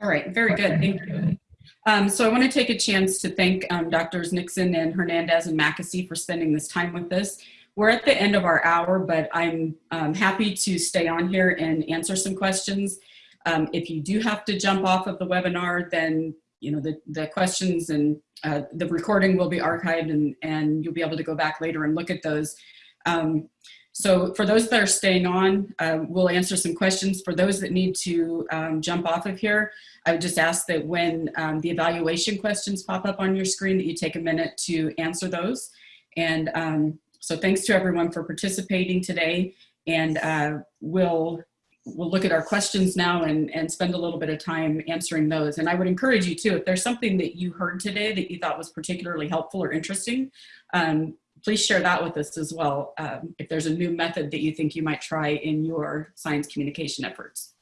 All right, very good. Thank you. Um, so I want to take a chance to thank um, Doctors Nixon and Hernandez and Mackesy for spending this time with us. We're at the end of our hour, but I'm um, happy to stay on here and answer some questions. Um, if you do have to jump off of the webinar, then you know the, the questions and uh, the recording will be archived and, and you'll be able to go back later and look at those. Um, so for those that are staying on, uh, we'll answer some questions. For those that need to um, jump off of here, I would just ask that when um, the evaluation questions pop up on your screen that you take a minute to answer those. And um, so thanks to everyone for participating today. And uh, we'll, we'll look at our questions now and, and spend a little bit of time answering those. And I would encourage you too, if there's something that you heard today that you thought was particularly helpful or interesting, um, please share that with us as well um, if there's a new method that you think you might try in your science communication efforts.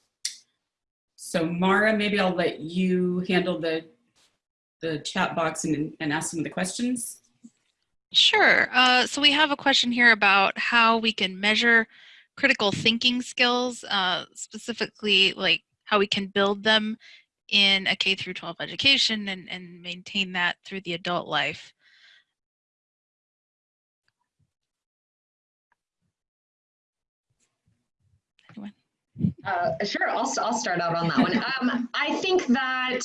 So Mara, maybe I'll let you handle the, the chat box and, and ask some of the questions. Sure. Uh, so we have a question here about how we can measure critical thinking skills, uh, specifically like how we can build them in a K through 12 education and, and maintain that through the adult life. Uh, sure, I'll, I'll start out on that one. Um, I think that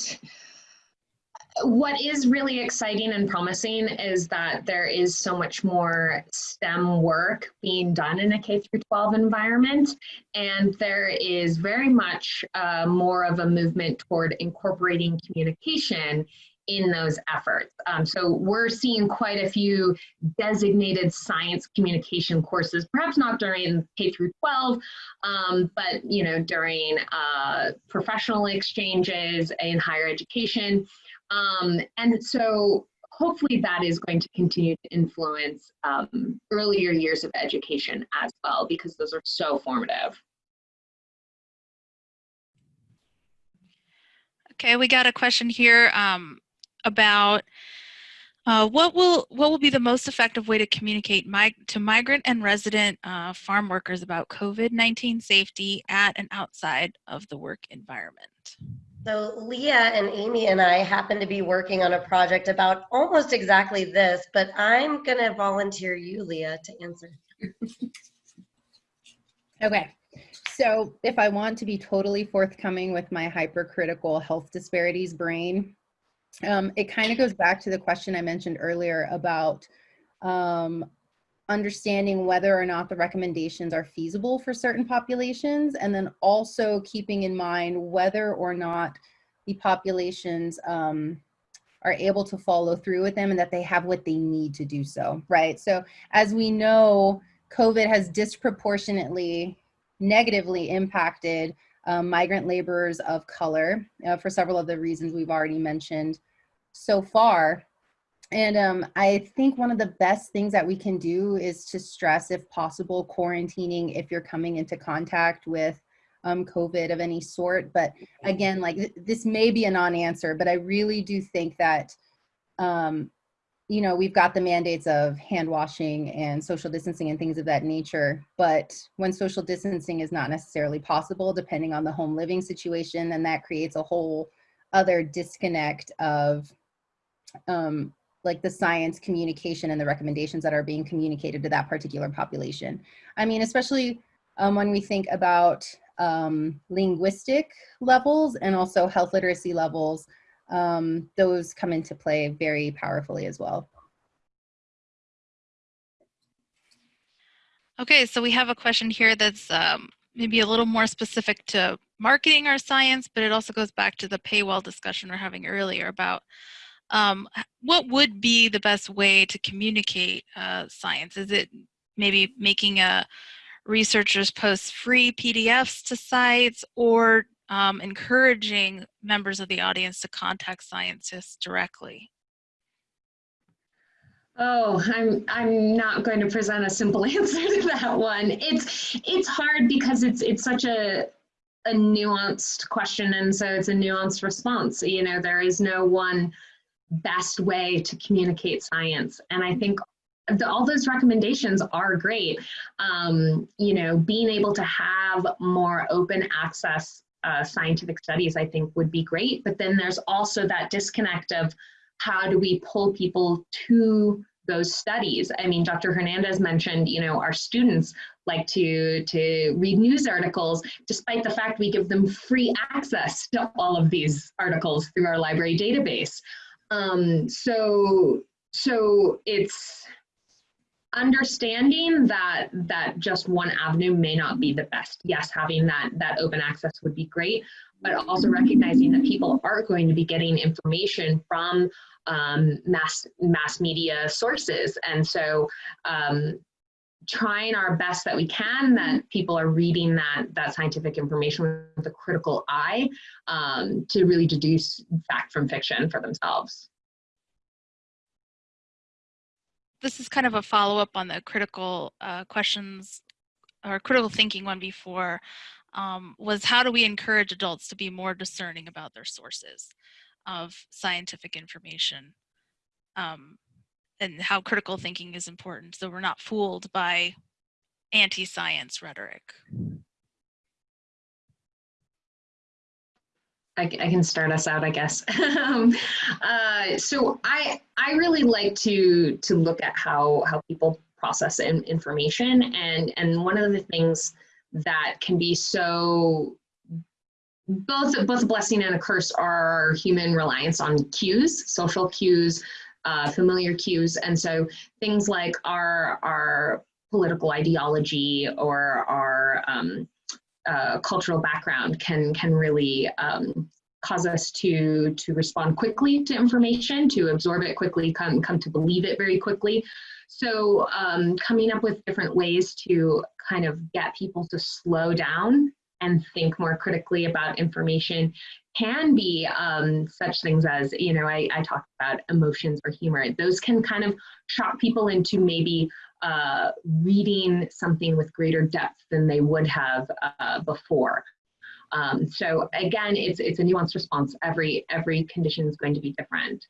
what is really exciting and promising is that there is so much more STEM work being done in a K through 12 environment, and there is very much uh, more of a movement toward incorporating communication in those efforts. Um, so we're seeing quite a few designated science communication courses, perhaps not during K through 12, um, but you know during uh, professional exchanges in higher education. Um, and so hopefully that is going to continue to influence um, earlier years of education as well, because those are so formative. Okay, we got a question here. Um, about uh, what will what will be the most effective way to communicate mig to migrant and resident uh, farm workers about COVID-19 safety at and outside of the work environment? So Leah and Amy and I happen to be working on a project about almost exactly this, but I'm going to volunteer you, Leah, to answer. okay. So if I want to be totally forthcoming with my hypercritical health disparities brain, um, it kind of goes back to the question I mentioned earlier about um, understanding whether or not the recommendations are feasible for certain populations, and then also keeping in mind whether or not the populations um, are able to follow through with them and that they have what they need to do so, right? So as we know, COVID has disproportionately negatively impacted um, migrant laborers of color uh, for several of the reasons we've already mentioned so far. And um, I think one of the best things that we can do is to stress, if possible, quarantining if you're coming into contact with um, COVID of any sort. But again, like th this may be a non-answer, but I really do think that, um, you know, we've got the mandates of hand washing and social distancing and things of that nature. But when social distancing is not necessarily possible, depending on the home living situation, then that creates a whole other disconnect of um, like the science communication and the recommendations that are being communicated to that particular population. I mean, especially um, when we think about um, linguistic levels and also health literacy levels, um, those come into play very powerfully as well. Okay, so we have a question here that's um, maybe a little more specific to marketing our science, but it also goes back to the paywall discussion we we're having earlier about um, what would be the best way to communicate uh, science? Is it maybe making a researchers post free PDFs to sites or um, encouraging members of the audience to contact scientists directly? Oh, I'm I'm not going to present a simple answer to that one. It's it's hard because it's it's such a a nuanced question and so it's a nuanced response. You know, there is no one best way to communicate science. And I think the, all those recommendations are great. Um, you know, being able to have more open access uh, scientific studies, I think would be great. But then there's also that disconnect of how do we pull people to those studies. I mean, Dr. Hernandez mentioned, you know, our students like to, to read news articles, despite the fact we give them free access to all of these articles through our library database. Um, so, so it's understanding that that just one avenue may not be the best. Yes, having that that open access would be great, but also recognizing that people aren't going to be getting information from um, mass mass media sources, and so um, trying our best that we can that people are reading that that scientific information with a critical eye um, to really deduce fact from fiction for themselves. This is kind of a follow-up on the critical uh, questions or critical thinking one before um, was how do we encourage adults to be more discerning about their sources of scientific information um, and how critical thinking is important so we're not fooled by anti-science rhetoric. I, I, can start us out, I guess. um, uh, so I I really like to to look at how how people process in, information, and and one of the things that can be so both both a blessing and a curse are human reliance on cues, social cues, uh, familiar cues, and so things like our our political ideology or our um, uh, cultural background can can really um, cause us to to respond quickly to information, to absorb it quickly, come come to believe it very quickly. So um, coming up with different ways to kind of get people to slow down and think more critically about information can be um, such things as, you know, I, I talked about emotions or humor. Those can kind of shock people into maybe uh, reading something with greater depth than they would have uh, before. Um, so again, it's it's a nuanced response. Every every condition is going to be different.